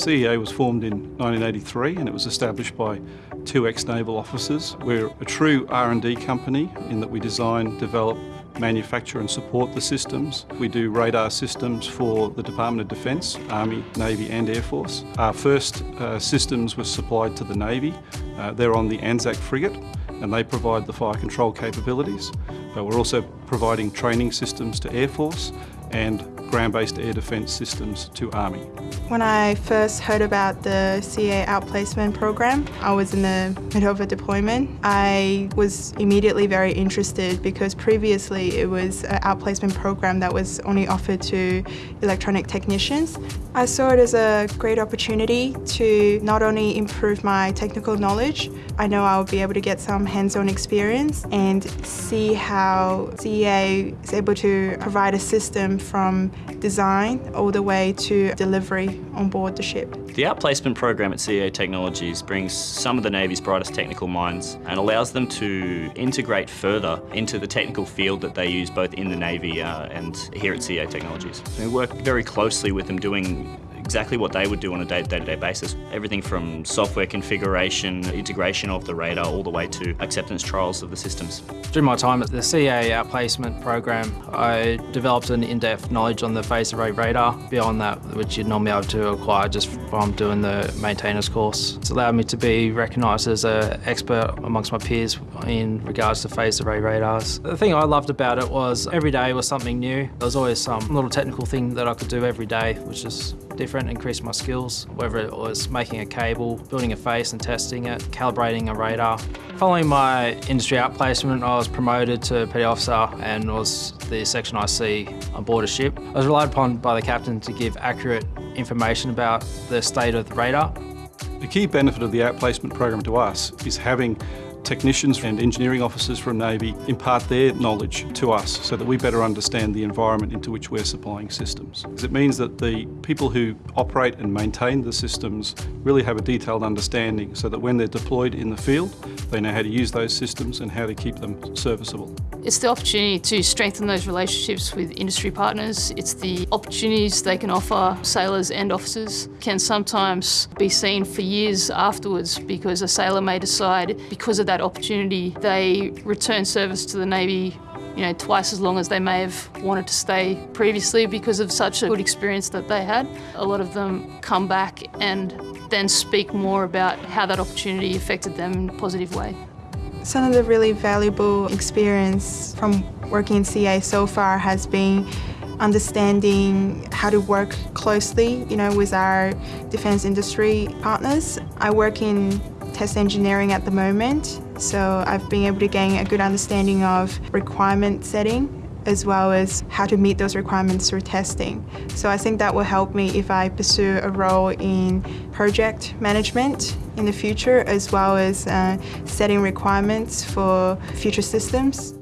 CEA was formed in 1983 and it was established by two ex-naval officers. We're a true R&D company in that we design, develop, manufacture and support the systems. We do radar systems for the Department of Defence, Army, Navy and Air Force. Our first uh, systems were supplied to the Navy. Uh, they're on the Anzac frigate and they provide the fire control capabilities. But we're also providing training systems to Air Force and ground-based air defence systems to Army. When I first heard about the CEA outplacement program, I was in the middle of a deployment. I was immediately very interested because previously it was an outplacement program that was only offered to electronic technicians. I saw it as a great opportunity to not only improve my technical knowledge, I know I'll be able to get some hands-on experience and see how CEA is able to provide a system from design all the way to delivery on board the ship. The outplacement program at CEA Technologies brings some of the Navy's brightest technical minds and allows them to integrate further into the technical field that they use both in the Navy uh, and here at CEA Technologies. We work very closely with them doing exactly what they would do on a day-to-day -day basis. Everything from software configuration, integration of the radar, all the way to acceptance trials of the systems. During my time at the CEA outplacement program, I developed an in-depth knowledge on the phased array radar beyond that which you'd normally be able to acquire just from doing the maintainers course. It's allowed me to be recognised as an expert amongst my peers in regards to phased array radars. The thing I loved about it was every day was something new. There was always some little technical thing that I could do every day, which is different, increase my skills, whether it was making a cable, building a face and testing it, calibrating a radar. Following my industry outplacement, I was promoted to petty officer and was the section IC on board a ship. I was relied upon by the captain to give accurate information about the state of the radar. The key benefit of the outplacement program to us is having technicians and engineering officers from Navy impart their knowledge to us so that we better understand the environment into which we're supplying systems. It means that the people who operate and maintain the systems really have a detailed understanding so that when they're deployed in the field, they know how to use those systems and how to keep them serviceable. It's the opportunity to strengthen those relationships with industry partners. It's the opportunities they can offer sailors and officers can sometimes be seen for years afterwards because a sailor may decide because of that opportunity they return service to the Navy you know, twice as long as they may have wanted to stay previously because of such a good experience that they had. A lot of them come back and then speak more about how that opportunity affected them in a positive way. Some of the really valuable experience from working in CEA so far has been understanding how to work closely, you know, with our defence industry partners. I work in test engineering at the moment, so I've been able to gain a good understanding of requirement setting as well as how to meet those requirements through testing. So I think that will help me if I pursue a role in project management in the future as well as uh, setting requirements for future systems.